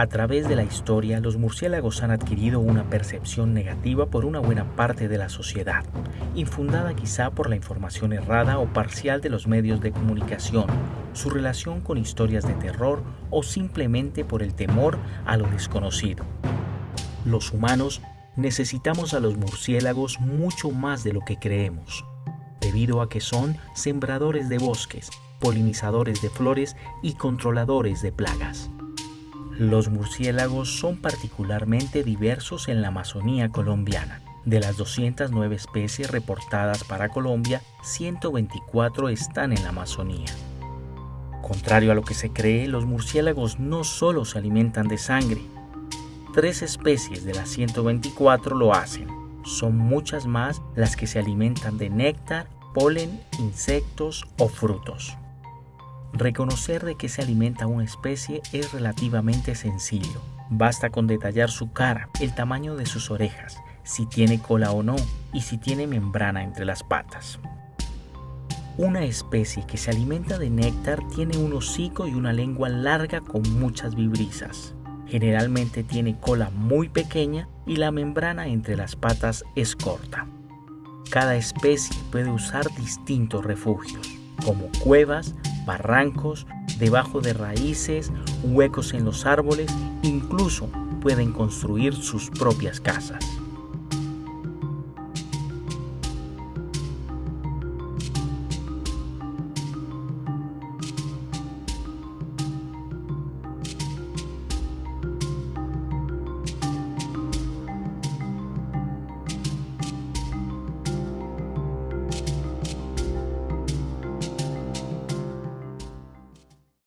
A través de la historia, los murciélagos han adquirido una percepción negativa por una buena parte de la sociedad, infundada quizá por la información errada o parcial de los medios de comunicación, su relación con historias de terror o simplemente por el temor a lo desconocido. Los humanos necesitamos a los murciélagos mucho más de lo que creemos, debido a que son sembradores de bosques, polinizadores de flores y controladores de plagas. Los murciélagos son particularmente diversos en la Amazonía colombiana. De las 209 especies reportadas para Colombia, 124 están en la Amazonía. Contrario a lo que se cree, los murciélagos no solo se alimentan de sangre. Tres especies de las 124 lo hacen. Son muchas más las que se alimentan de néctar, polen, insectos o frutos. Reconocer de qué se alimenta una especie es relativamente sencillo. Basta con detallar su cara, el tamaño de sus orejas, si tiene cola o no y si tiene membrana entre las patas. Una especie que se alimenta de néctar tiene un hocico y una lengua larga con muchas vibrisas. Generalmente tiene cola muy pequeña y la membrana entre las patas es corta. Cada especie puede usar distintos refugios, como cuevas, barrancos, debajo de raíces, huecos en los árboles, incluso pueden construir sus propias casas.